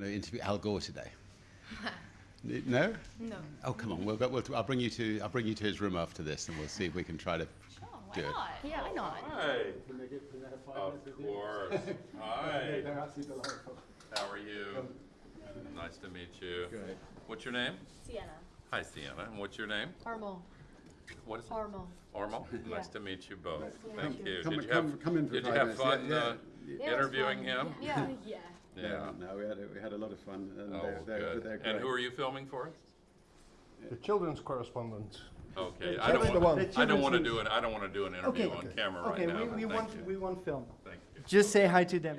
going to interview Al Gore today. No? No. Oh, come on. We'll, we'll, I'll bring you to I'll bring you to his room after this, and we'll see if we can try to Sure, do it. Yeah, I know. Hi. Of course. Hi. How are you? Nice to meet you. Good. What's your name? Sienna. Hi, Sienna. And what's your name? Armo. What is it? Armo. Ormo? Nice to meet you both. Thank you. Come- Did you have, come in for did you have minutes. fun Yeah, uh, yeah. Yeah, interviewing fun. him? Yeah. yeah. Yeah. No, we had a, we had a lot of fun, and Oh, they're, they're, good. they're. And who are you filming for? The children's correspondent. Okay, I don't want, the I don't want to do it, I don't want to do an interview Okay. on camera right Okay, now. we, we thank want, you. we want film. Thank you. Just say hi to them.